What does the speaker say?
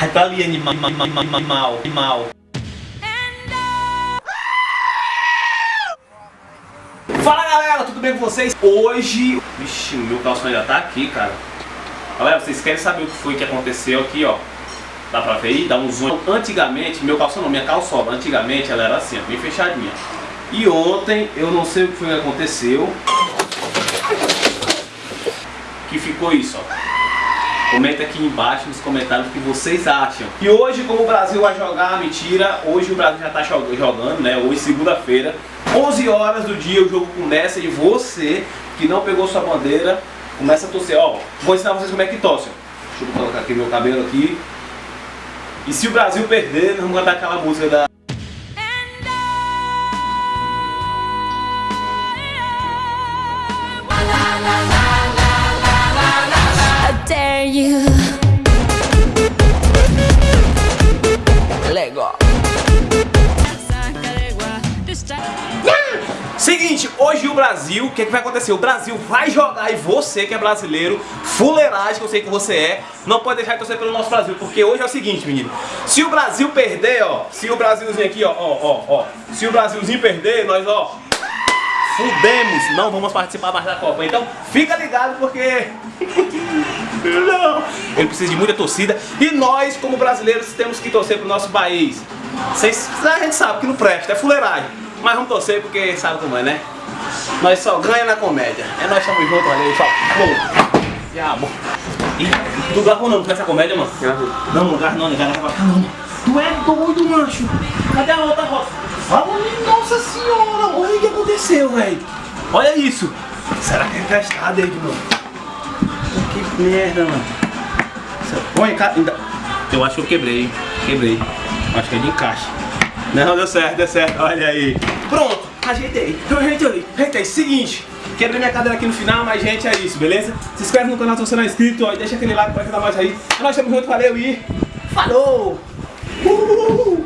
Ai, tá ali, animal, animal, animal. Fala galera, tudo bem com vocês? Hoje... Vixe, o meu calção ainda tá aqui, cara. Galera, vocês querem saber o que foi que aconteceu aqui, ó. Dá pra ver aí? Dá um zoom. Antigamente, meu calção não, minha calçola, antigamente ela era assim, ó, bem fechadinha. E ontem, eu não sei o que foi que aconteceu. Que ficou isso, ó. Comenta aqui embaixo nos comentários o que vocês acham. E hoje, como o Brasil vai jogar, mentira, hoje o Brasil já tá jogando, né? Hoje, segunda-feira, 11 horas do dia, o jogo começa e você, que não pegou sua bandeira, começa a torcer. Ó, vou ensinar vocês como é que torce. Deixa eu colocar aqui meu cabelo aqui. E se o Brasil perder, nós vamos cantar aquela música da... Seguinte, hoje o Brasil, o que, que vai acontecer? O Brasil vai jogar e você que é brasileiro, fuleiragem que eu sei que você é, não pode deixar de torcer pelo nosso Brasil, porque hoje é o seguinte, menino, se o Brasil perder, ó, se o Brasilzinho aqui, ó, ó, ó, ó, se o Brasilzinho perder, nós, ó, fudemos, não vamos participar mais da Copa. Então fica ligado porque não, ele precisa de muita torcida e nós como brasileiros temos que torcer pro nosso país. Vocês, a gente sabe que não presta, é fuleiragem, mas vamos torcer porque sabe como é, né? Nós só ganha na comédia. É nós estamos juntos, olha aí, só. Diabo. Ih, tu gravou não com essa comédia, mano? Não, não grava não, não grava não. Tu é doido, mancho. Cadê a outra roça? Velho. Olha isso. Será que é emprestado aí, mano? Que merda, mano. Põe, ainda... Eu acho que eu quebrei, quebrei. Acho que é de encaixe. Não, deu certo, deu certo, olha aí. Pronto, ajeitei, eu ajeitei, ajeitei. Seguinte, quebrei minha cadeira aqui no final, mas gente, é isso, beleza? Se inscreve no canal se você não é inscrito, ó, e deixa aquele like pra ajudar mais aí. Nós estamos juntos, valeu e falou! Uh!